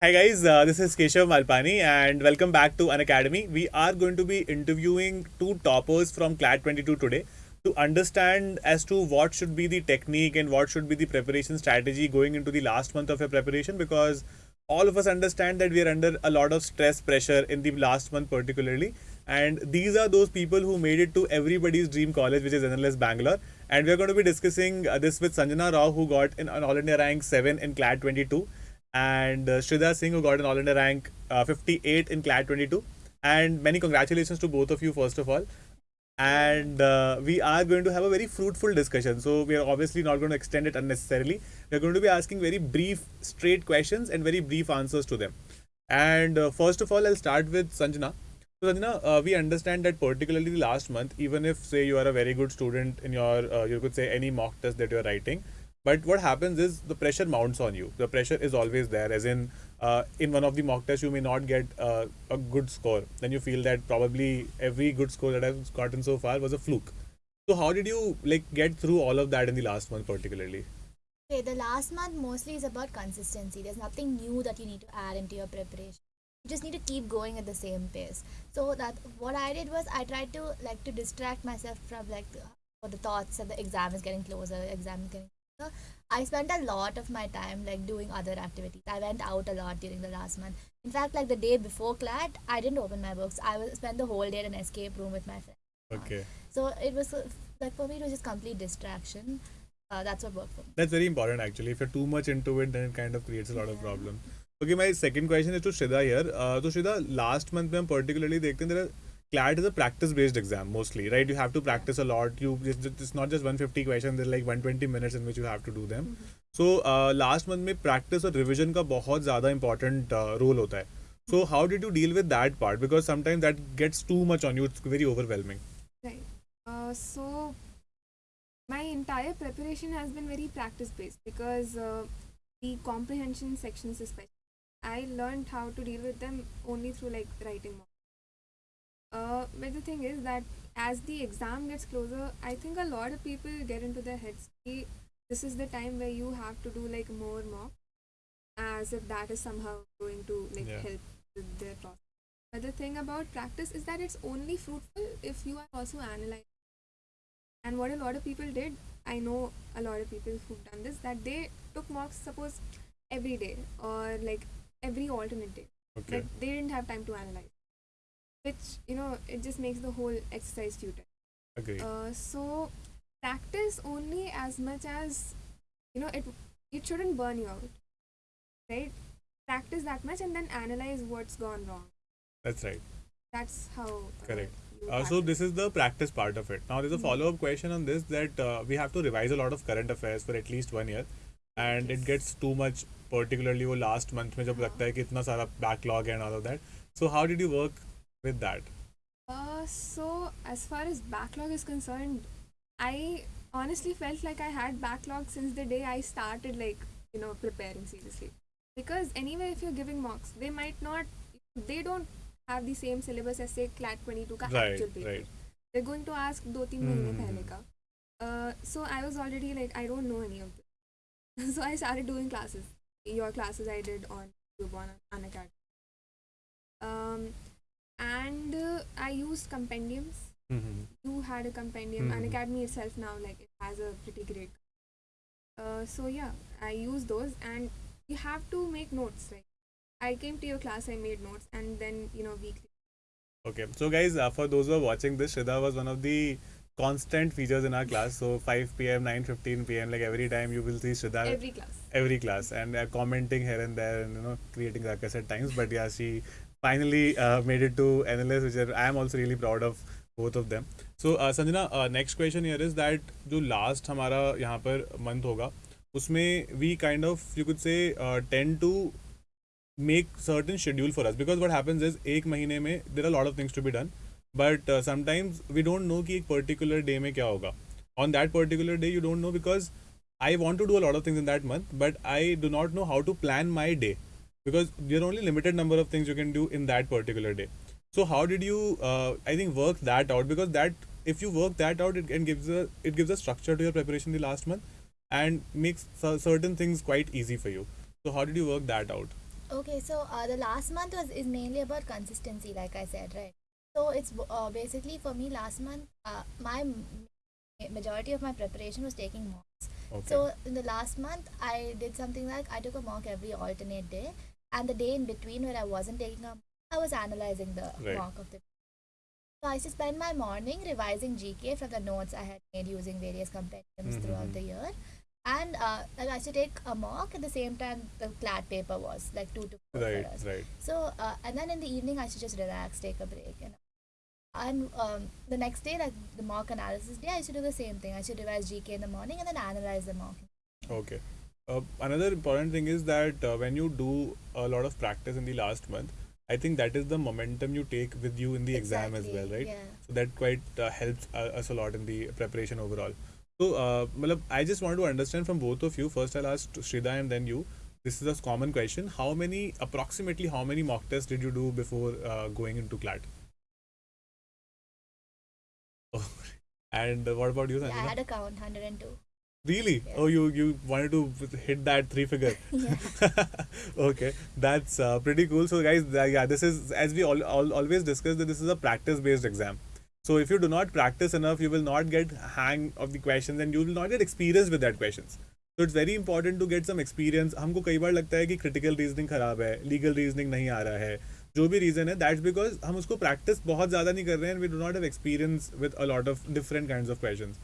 Hi guys, uh, this is Keshav Malpani and welcome back to Unacademy. We are going to be interviewing two toppers from CLAT 22 today to understand as to what should be the technique and what should be the preparation strategy going into the last month of your preparation because all of us understand that we are under a lot of stress pressure in the last month particularly. And these are those people who made it to everybody's dream college which is NLS Bangalore. And we are going to be discussing uh, this with Sanjana Rao who got in, an All India rank 7 in CLAT 22 and uh, Singh who got an All India rank uh, 58 in CLAT 22. And many congratulations to both of you first of all. And uh, we are going to have a very fruitful discussion. So we are obviously not going to extend it unnecessarily. We are going to be asking very brief, straight questions and very brief answers to them. And uh, first of all, I'll start with Sanjana. So Sanjana, uh, we understand that particularly last month, even if say you are a very good student in your, uh, you could say any mock test that you are writing, but what happens is the pressure mounts on you. The pressure is always there. As in, uh, in one of the mock tests, you may not get uh, a good score. Then you feel that probably every good score that I've gotten so far was a fluke. So how did you like get through all of that in the last month, particularly? Okay, the last month mostly is about consistency. There's nothing new that you need to add into your preparation. You just need to keep going at the same pace. So that what I did was I tried to like to distract myself from like the, the thoughts that the exam is getting closer, exam is getting. I spent a lot of my time like doing other activities. I went out a lot during the last month. In fact, like the day before CLAT, I didn't open my books. I was spent the whole day in an escape room with my friends. Okay. So it was uh, like for me, it was just complete distraction. Uh, that's what worked for me. That's very important actually. If you're too much into it, then it kind of creates a lot of problems. Okay, my second question is to Shrida here. Uh, so Shrida, last month में हम particularly देखते हैं there are CLAT is a practice based exam mostly, right? You have to practice a lot. You it's, it's not just 150 questions. There's like 120 minutes in which you have to do them. So uh, last month में practice और revision का बहुत ज़्यादा important uh, role होता है. So how did you deal with that part? Because sometimes that gets too much on you. It's very overwhelming. Right. Uh, so my entire preparation has been very practice based because uh, the comprehension sections especially I learned how to deal with them only through like writing more. Uh, but the thing is that as the exam gets closer, I think a lot of people get into their heads. "Ki, This is the time where you have to do like more mock, as if that is somehow going to like Yeah. help with their process. But the thing about practice is that it's only fruitful if you are also analyzing. And what a lot of people did, I know a lot of people who've done this, that they took mocks, suppose, every day or like every alternate day. Okay. But they didn't have time to analyze Which, you know, it just makes the whole exercise futile. Agree. Uh, so practice only as much as you know it it shouldn't burn you out right practice that much and then analyze what's gone wrong That's right. that's how uh, Correct. you Uh, so practice. this is the practice part of it. Now there's a Mhm. follow-up question on this that uh, we have to revise a lot of current affairs for at least one year, and it Yes. gets too much, particularly वो last month में जब हाँ. लगता है कि इतना सारा backlog and all of that. So how did you work with that? uh, so as far as backlog is concerned i honestly felt like i had backlog since the day i started like you know preparing seriously because anyway if you're giving mocks they might not they don't have the same syllabus as say clat 22 ka Right, actual paper right. they're going to ask दो तीन महीने Hmm. पहले का uh, so I was already like I don't know any of this so I started doing classes your classes I did on YouTube on Unacademy um, and uh, I used compendiums Mm-hmm. you had a compendium Mhm. Unacademy itself now like it has a pretty great uh, so yeah I use those and you have to make notes like I came to your class I made notes and then you know weekly Okay. So guys, uh, for those who are watching this, Shrida was one of the constant features in our class. So 5 p.m., 9:15 p.m. Like every time you will see Shrida every class every class and uh, commenting here and there and you know creating ruckus at times but yeah she finally uh, made it to NLS which are, I am also really proud of both of them so uh, Sanjana uh, next question here is that जो last हमारा यहाँ पर month होगा उसमें we kind of you could say uh, tend to make certain schedule for us because what happens is एक महीने में there are a lot of things to be done but uh, sometimes we don't know कि एक particular day में क्या होगा on that particular day you don't know because I want to do a lot of things in that month, but I do not know how to plan my day because there are only limited number of things you can do in that particular day. So how did you, uh, I think, work that out? Because that, if you work that out, it gives a it gives a structure to your preparation the last month, and makes certain things quite easy for you. So how did you work that out? Okay, so uh, the last month was is mainly about consistency, like I said, right? So it's uh, basically for me last month. Uh, my majority of my preparation was taking mocks. Okay. So in the last month, I did something like I took a mock every alternate day, and the day in between where I wasn't taking a, mock, I was analyzing the Right. mock of the. So I used to spend my morning revising GK from the notes I had made using various compendiums Mhm. throughout the year, and uh, I used to take a mock at the same time the CLAT paper was like two to four right, us. right. So uh, and then in the evening I should just relax, take a break, and and um, the next day like the mock analysis day I should do the same thing. I should revise GK in the morning and then analyze the mock. Okay. Uh, another important thing is that uh, when you do a lot of practice in the last month, I think that is the momentum you take with you in the exam as well, right? Yeah. So that quite uh, helps uh, us a lot in the preparation overall. So, uh, I just want to understand from both of you. First, I'll ask Shrida and then you. This is a common question. How many, approximately, how many mock tests did you do before uh, going into CLAT? Oh, and uh, what about you, Yeah, I had a count 102. Really? Yeah. Oh, you you wanted to hit that three figure. Yeah. okay, that's uh, pretty cool. So, guys, uh, yeah, this is as we all, all always discuss that this is a practice based exam. So, if you do not practice enough, you will not get hang of the questions and you will not get experience with that questions. So, it's very important to get some experience. हमको कई बार लगता है कि critical reasoning खराब है, legal reasoning नहीं आ रहा है. जो भी reason है, that's because हम उसको practice बहुत ज़्यादा नहीं कर रहे हैं and we do not have experience with a lot of different kinds of questions.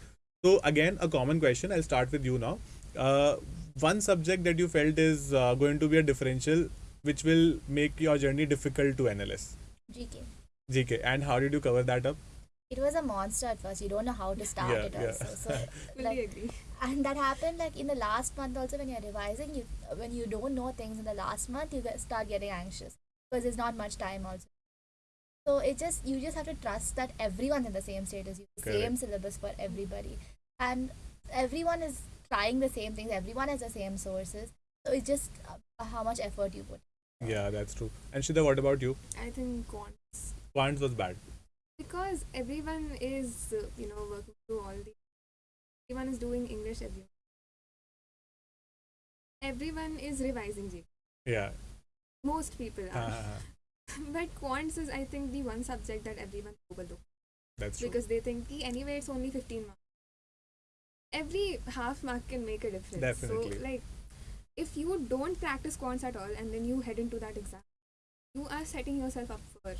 so again, a common question. I'll start with you now. Uh, one subject that you felt is uh, going to be a differential, which will make your journey difficult to NLS. GK. GK. And how did you cover that up? It was a monster at first. You don't know how to start Yeah, it yeah. also. So like, agree. and that happened like in the last month also when you're revising. You when you don't know things in the last month, you get, start getting anxious because there's not much time also. So it just you just have to trust that everyone's in the same state as you, the Correct. same syllabus for everybody, and everyone is trying the same things. Everyone has the same sources. So it's just uh, how much effort you put. Yeah, that's true. And Shida, what about you? I think quants Quants was bad. because everyone is uh, you know working through all the everyone is doing English everyone everyone is revising G Yeah. most people Ha, are ha, ha. but quants is I think the one subject that everyone overlooks that's true. because they think "Ki anyway it's only 15 marks every half mark can make a difference Definitely. so like if you don't practice quants at all and then you head into that exam you are setting yourself up for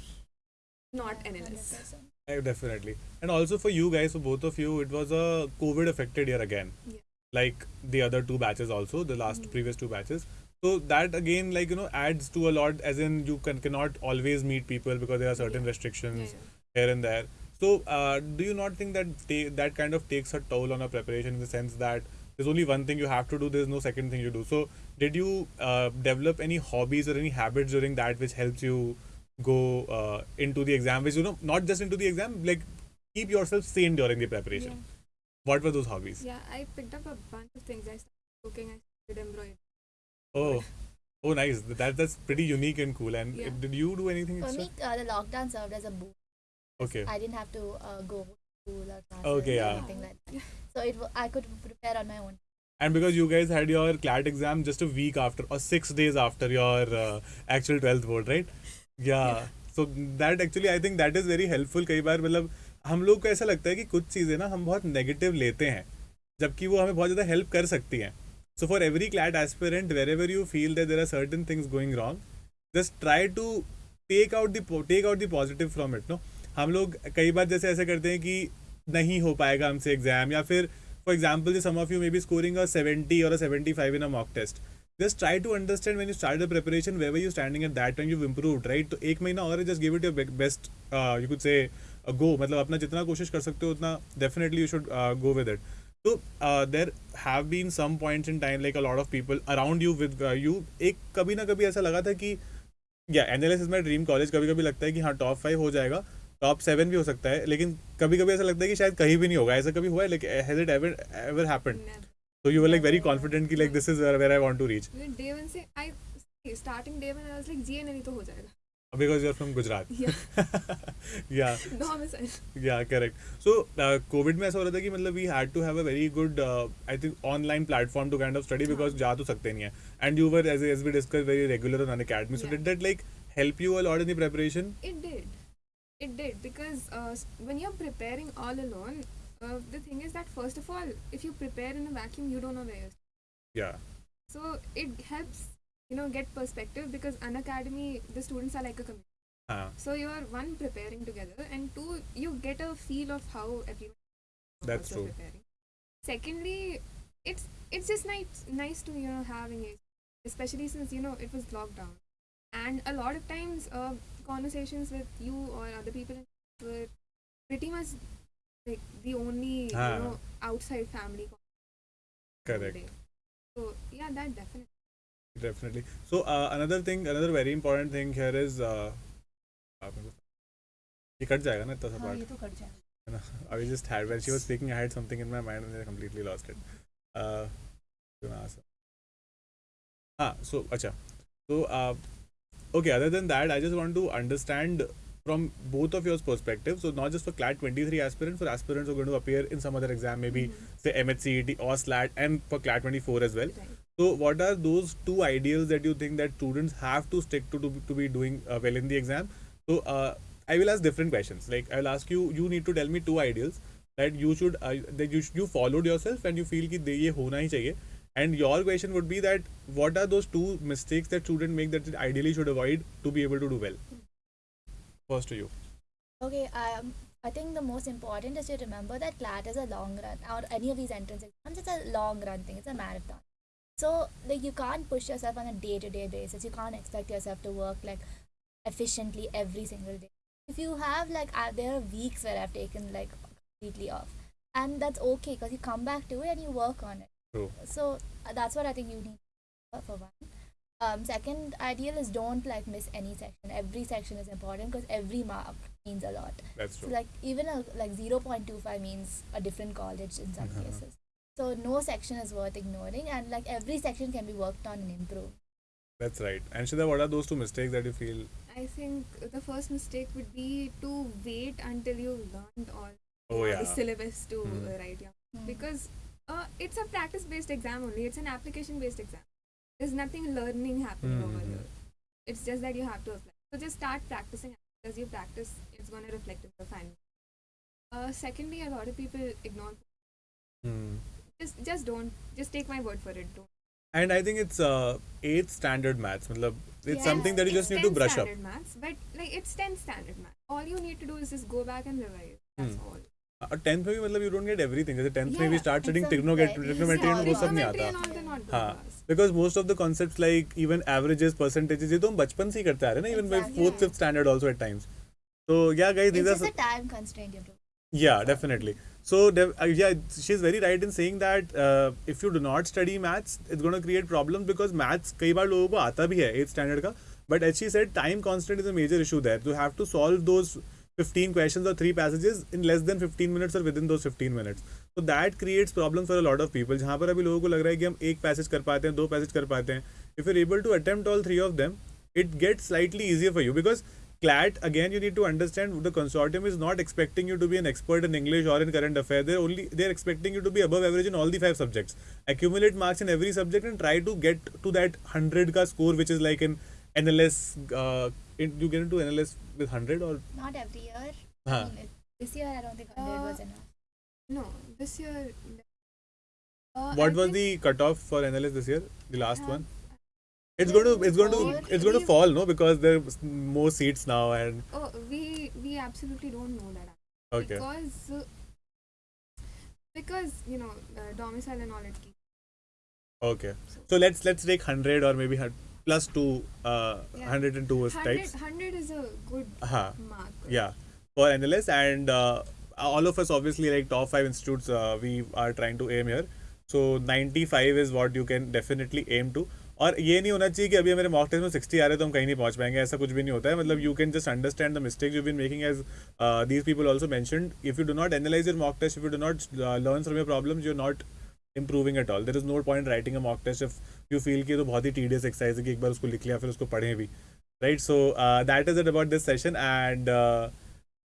not Yeah, NLS 100%. Uh, definitely. And also for you guys, for both of you, it was a COVID affected year again. Yeah. Like the other two batches also, the last Mhm. previous two batches. So that again, like you know, adds to a lot. As in, you can cannot always meet people because there are certain Yeah. restrictions Yeah, yeah. here and there. So, uh, do you not think that ta- that kind of takes a toll on our preparation in the sense that there's only one thing you have to do, there's no second thing you do. So, did you uh, develop any hobbies or any habits during that which helps you go uh, into the exam? Which you know, not just into the exam, like keep yourself sane during the preparation. Yeah. What were those hobbies? Yeah, I picked up a bunch of things. I started cooking, I started embroidering. Oh, oh, nice. That that's pretty unique and cool. And Yeah. did you do anything For extra? me, uh, the lockdown served as a boost. Okay. I didn't have to uh, go to school or classes Okay, or yeah. anything like that. So it w- I could prepare on my own. And because you guys had your CLAT exam just a week after or six days after your uh, actual 12th board, right? Yeah. yeah. So that actually I think that is very helpful. कई बार मतलब हम लोग को ऐसा लगता है कि कुछ चीज़ें ना हम बहुत नेगेटिव लेते हैं जबकि वो हमें बहुत ज़्यादा हेल्प कर सकती हैं so for every CLAT aspirant wherever you feel that there are certain things going wrong just try to take out the take out the positive from it no हम लोग कई बार जैसे ऐसे करते हैं कि नहीं हो पाएगा हमसे एग्ज़ाम या फिर for example some of you may be scoring a seventy और seventy five in a mock test just try to understand when you start the preparation where you standing at that time you improve right तो एक महीना और just give it your best you could say go मतलब अपना जितना कोशिश कर सकते हो, उतना definitely you should go with it तो there have been some points in time like a lot of people around you with you एक कभी ना कभी ऐसा लगा था कि या NLS is my dream college कभी कभी लगता है कि हाँ टॉप फाइव हो जाएगा टॉप सेवन भी हो सकता है लेकिन कभी कभी ऐसा लगता है कि शायद कहीं भी नहीं होगा ऐसा कभी हुआ है like has it ever ever happened. So you were like very confident कि this is where, where I want to reach. Day one से I see, starting day one I was like GNL तो हो जाएगा. because you're from Gujarat. Yeah. yeah, No, I'm Domicile. yeah, correct. So, uh, COVID में ऐसा हो रहा था कि मतलब we had to have a very good, uh, I think, online platform to kind of study because जा तो सकते नहीं है. And you were, as, as we discussed, very regular on academy. So, Yeah. did that like help you a lot in the preparation? It did. It did because uh, when you're preparing all alone, uh, the thing is that first of all, if you prepare in a vacuum, you don't know where you're. Yeah, So it helps, you know, get perspective because Unacademy, the students are like a community. हाँ, So you're one preparing together, and two, you get a feel of how everyone. That's true. Preparing. Secondly, it's it's just nice nice to you know having engagement, especially since you know it was locked down, and a lot of times uh, conversations with you or other people were pretty much like the only Ah. you know outside family. con- correct. day. So yeah, that definitely. Definitely. So uh, another thing, another very important thing here is uh, आप मेरे को- ये cut जाएगा ना इतना सा हाँ part. ये तो कट जाएगा I just had when she was speaking, I had something in my mind and I completely lost it. Uh, gonna ask her. Ah, so acha. So uh, okay. Other than that, I just want to understand from both of your perspectives. So not just for CLAT 23 aspirants, for aspirants who are going to appear in some other exam, maybe Mhm. say MHCET or SLAT, and for CLAT 24 as well. Right. So, what are those two ideals that you think that students have to stick to to, to be doing uh, well in the exam? So, uh, I will ask different questions. Like, I'll ask you. You need to tell me two ideals that you should uh, that you sh- you followed yourself and you feel कि दे- ये होना ही चाहिए. and your question would be that what are those two mistakes that students make that they ideally should avoid to be able to do well? First to you. Okay, um, I think the most important is to remember that CLAT is a long run, or any of these entrance exams, it's a long run thing, it's a marathon. So, like, you can't push yourself on a day to day basis. You can't expect yourself to work like efficiently every single day. If you have, like, uh, there are weeks where I've taken like completely off, and that's okay because you come back to it and you work on it. True. So, uh, that's what I think you need for- for one. Um, second ideal is don't like miss any section. Every section is important because every mark means a lot. That's So true. like even a like zero point two five means a different college in some Uh-huh. cases. So no section is worth ignoring, and like every section can be worked on and improved. That's right. And Shida, what are those two mistakes that you feel? I think the first mistake would be to wait until you've learned all Oh the syllabus to Hmm. uh, write. Yeah, Hmm. because uh, it's a practice-based exam only. It's an application-based exam. There's nothing learning happening Hmm, over hmm, here. It's just that you have to apply. So just start practicing. As you practice, it's going to reflect in the final. Uh, secondly, a lot of people ignore. Hmm. Just, just don't. Just take my word for it. Don't. And I think it's uh, eighth standard maths. matlab, it's Yeah. something that you just need to brush up. standard Maths, but like it's 10th standard math. All you need to do is just go back and revise. That's Hmm. all. और tenth में भी मतलब you don't get everything जैसे tenth में भी start studying trigonometry trigonometry and वो सब नहीं आता हाँ. Because most of the concepts like even averages percentages ये तो हम बचपन से ही करते आ रहे हैं ना even by. Fourth fifth standard also at times time constraint you have to. yeah definitely so de- uh, yeah she's very right in saying that uh, if you do not study maths it's going to create problems because maths कई बार लोगों को आता भी है 8th standard का but as she said time constant is a major issue there you have to solve those 15 questions or three passages in less than 15 minutes or within those 15 minutes so that creates problems for a lot of people जहाँ पर अभी लोगों को लग रहा है कि हम एक पैसेज कर पाते हैं दो पैसेज कर पाते हैं if you're able to attempt all three of them it gets slightly easier for you because CLAT again you need to understand the consortium is not expecting you to be an expert in English or in current affairs. They're only they're expecting you to be above average in all the five subjects. Accumulate marks in every subject and try to get to that hundred ka score which is like in NLS. Uh, in, you get into NLS with hundred or Not every year. Huh. I mean, this year I don't think 100 Uh, was enough. No, this year. Uh, what I was think the cutoff for NLS this year? The last have- one. It's going to it's going to it's going to fall no because there's more seats now and Oh, we we absolutely don't know that. okay Because uh, because you know uh, domicile and all it keeps. okay so let's let's take hundred or maybe hun- plus two uh Yeah. hundred and two is 100, types. 100 is a good uh-huh. mark. yeah for NLS and uh, all of us obviously like top five institutes uh, we are trying to aim here so 95 is what you can definitely aim to और ये नहीं होना चाहिए कि अभी हमारे mock test में 60 आ रहे तो हम कहीं नहीं पहुँच पाएँगे ऐसा कुछ भी नहीं होता है मतलब you can just understand the mistakes you been making as these people also mentioned if you do not analyse your mock test if you do not learn from your problems you not improving at all there is no point writing a mock test if you feel की तो बहुत ही tedious exercise है कि एक बार उसको लिख लिया, फिर उसको पढ़ें भी। Right so that is it about this session and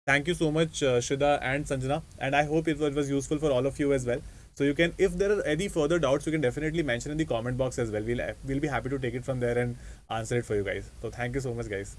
thank you so much Shuda and Sanjana and I hope it was was useful for all of you as well so you can if there are any further doubts you can definitely mention in the comment box as well we'll will भी happy to take it from there and answer it for you guys तो thank you so much guys